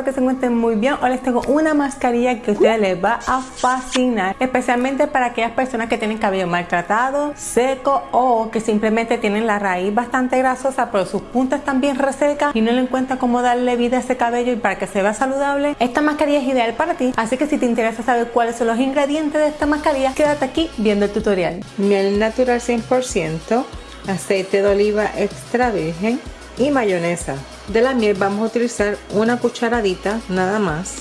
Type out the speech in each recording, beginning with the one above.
que se encuentren muy bien. Hoy les tengo una mascarilla que a ustedes les va a fascinar, especialmente para aquellas personas que tienen cabello maltratado, seco o que simplemente tienen la raíz bastante grasosa, pero sus puntas están bien resecas y no le encuentran cómo darle vida a ese cabello y para que se vea saludable. Esta mascarilla es ideal para ti, así que si te interesa saber cuáles son los ingredientes de esta mascarilla, quédate aquí viendo el tutorial. Miel natural 100%, aceite de oliva extra virgen y mayonesa. De la miel vamos a utilizar una cucharadita nada más.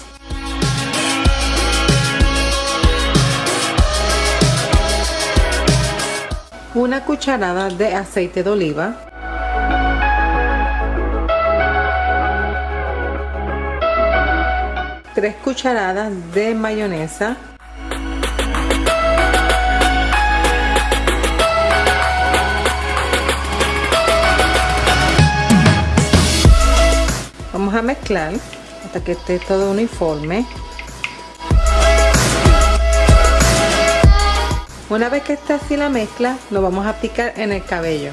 Una cucharada de aceite de oliva. Tres cucharadas de mayonesa. A mezclar hasta que esté todo uniforme. Una vez que esté así la mezcla, lo vamos a aplicar en el cabello.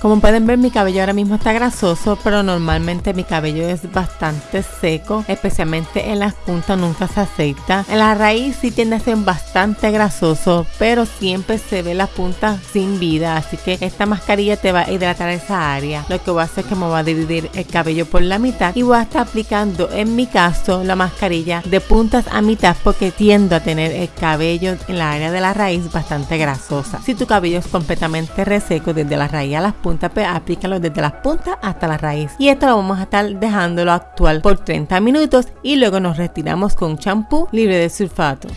Como pueden ver mi cabello ahora mismo está grasoso, pero normalmente mi cabello es bastante seco, especialmente en las puntas nunca se aceita. En la raíz sí tiende a ser bastante grasoso, pero siempre se ve las puntas sin vida, así que esta mascarilla te va a hidratar esa área. Lo que voy a hacer es que me voy a dividir el cabello por la mitad y voy a estar aplicando en mi caso la mascarilla de puntas a mitad porque tiendo a tener el cabello en la área de la raíz bastante grasosa. Si tu cabello es completamente reseco desde la raíz a las puntas, punta, pues aplícalo desde las puntas hasta la raíz. Y esto lo vamos a estar dejándolo actual por 30 minutos y luego nos retiramos con champú libre de sulfato.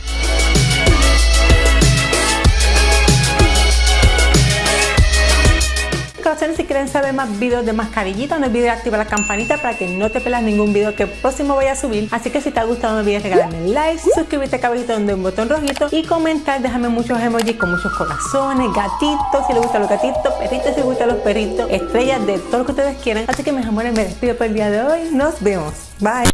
Si quieren saber más videos de mascarillita, no olvides activar la campanita para que no te pelas ningún video que próximo voy a subir. Así que si te ha gustado no olvides regalarme like, suscribirte acá abajito donde un botón rojito y comentar, déjame muchos emojis con muchos corazones, gatitos, si les gustan los gatitos, perritos si les gustan los perritos, estrellas de todo lo que ustedes quieran. Así que mis amores, me despido por el día de hoy. Nos vemos. Bye.